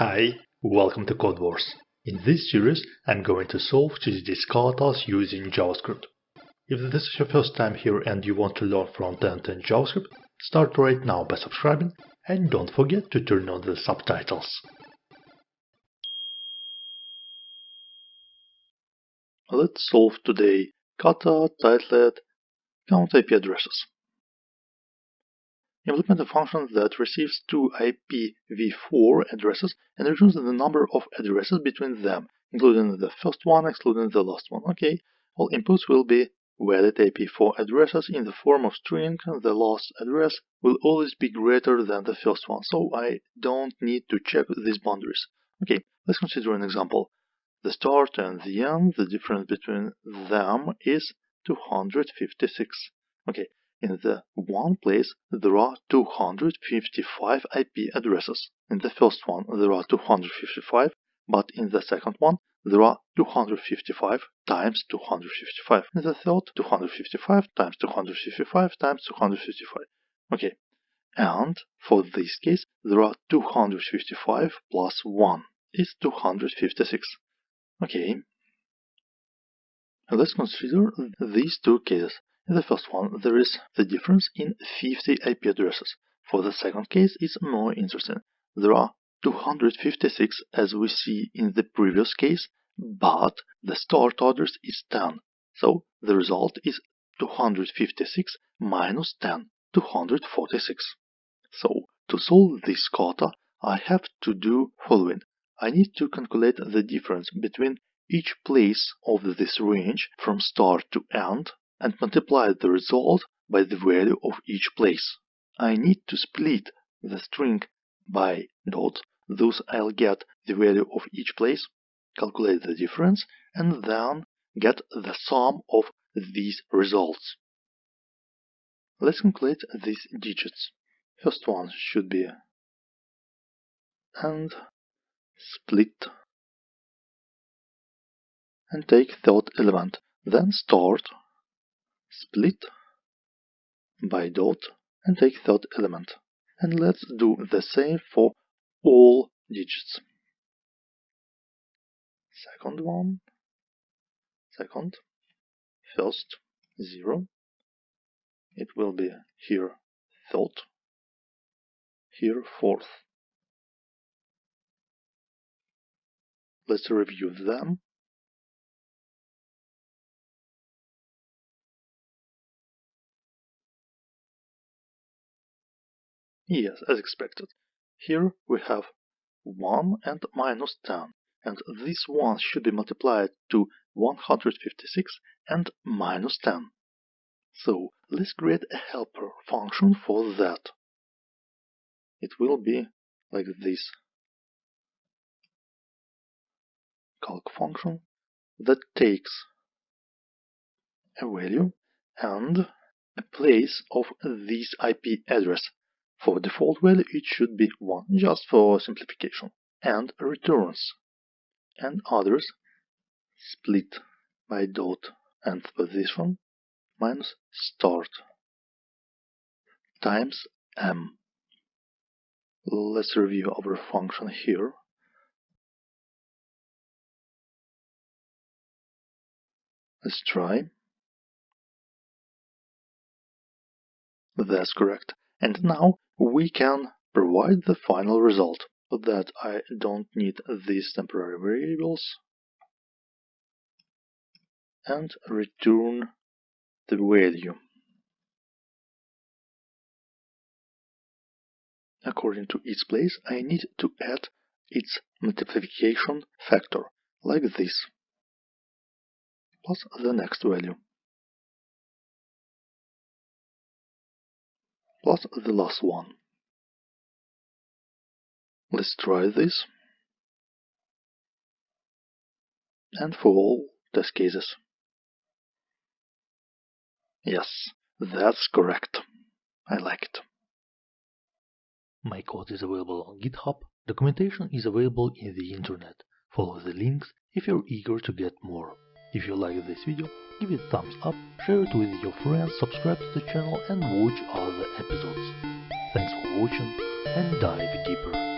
Hi, welcome to Codewars. In this series, I'm going to solve these katas using JavaScript. If this is your first time here and you want to learn front-end in JavaScript, start right now by subscribing and don't forget to turn on the subtitles. Let's solve today kata titled count IP addresses. Implement a function that receives two IPv4 addresses and returns the number of addresses between them, including the first one, excluding the last one. Okay, all inputs will be valid IP4 addresses in the form of string. The last address will always be greater than the first one, so I don't need to check these boundaries. Okay, let's consider an example. The start and the end, the difference between them is 256. Okay, in the one place, there are 255 IP addresses. In the first one, there are 255, but in the second one, there are 255 times 255. In the third, 255 times 255 times 255. Okay, and for this case, there are 255 plus 1 is 256. Okay, let's consider these two cases. In the first one, there is the difference in 50 IP addresses. For the second case, it's more interesting. There are 256 as we see in the previous case, but the start address is 10. So the result is 256 minus 10, 246. So to solve this kata, I have to do following. I need to calculate the difference between each place of this range from start to end and multiply the result by the value of each place. I need to split the string by dots, thus I'll get the value of each place, calculate the difference, and then get the sum of these results. Let's calculate these digits. First one should be and split and take third element, then start split by dot and take third element. And let's do the same for all digits. Second one, second, first, zero. It will be here third, here fourth. Let's review them. Yes, as expected. Here we have 1 and minus 10, and this 1 should be multiplied to 156 and minus 10. So let's create a helper function for that. It will be like this. Calc function that takes a value and a place of this IP address for default value, it should be 1, just for simplification. And returns. And others split by dot and position minus start times m. Let's review our function here. Let's try. That's correct. And now we can provide the final result. For that I don't need these temporary variables and return the value. According to its place, I need to add its multiplication factor, like this, plus the next value. plus the last one. Let's try this. And for all test cases. Yes, that's correct. I like it. My code is available on GitHub. Documentation is available in the internet. Follow the links if you're eager to get more. If you like this video, give it a thumbs up, share it with your friends, subscribe to the channel and watch other episodes. Thanks for watching and dive deeper.